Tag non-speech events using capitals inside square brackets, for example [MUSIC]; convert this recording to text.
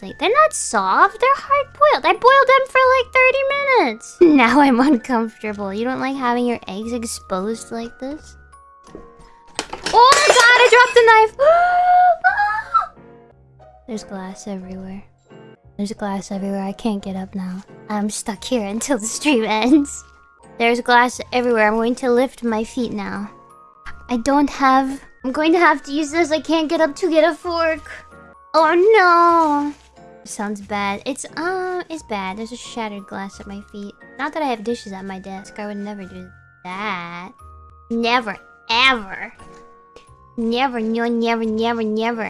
They're not soft. They're hard boiled. I boiled them for like 30 minutes. [LAUGHS] Now I'm uncomfortable. You don't like having your eggs exposed like this? Oh my god, I dropped a knife. [GASPS] There's glass everywhere. There's glass everywhere. I can't get up now. I'm stuck here until the stream ends. There's glass everywhere. I'm going to lift my feet now. I don't have... I'm going to have to use this. I can't get up to get a fork. Oh no! Sounds bad. It's, uh, it's bad. There's a shattered glass at my feet. Not that I have dishes at my desk. I would never do that. Never, ever. Never, no, never, never, never.